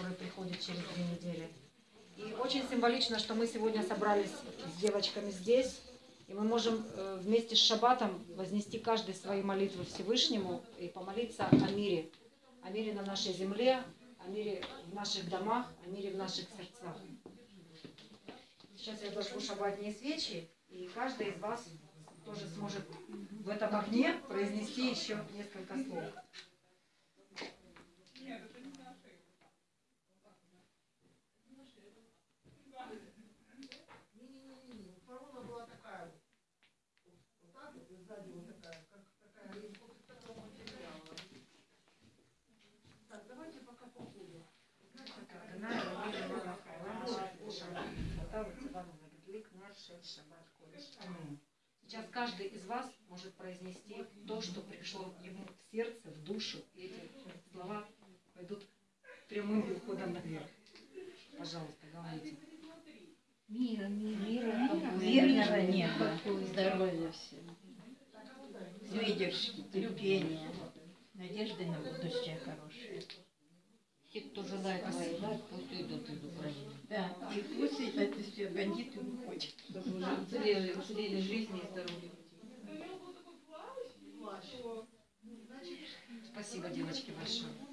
который приходит через две недели. И очень символично, что мы сегодня собрались с девочками здесь, и мы можем э, вместе с Шаббатом вознести каждый свои молитвы Всевышнему и помолиться о мире. О мире на нашей земле, о мире в наших домах, о мире в наших сердцах. Сейчас я зажгу шаббатные свечи, и каждый из вас тоже сможет в этом огне произнести еще несколько слов. Сейчас каждый из вас может произнести то, что пришло ему в сердце, в душу, и эти слова пойдут прямым уходом наверх. Пожалуйста, говорите. Мира, мира, Мира, мира, верного неба, здоровья всем, выдержки, терпения, надежды на будущее хорошее. Те, кто желает воевать, пусть идут из Украины. Да, и пусть эти все бандиты выходят. Чтобы уже уцелели, уцелели жизни и здоровье. Спасибо, девочки, большое.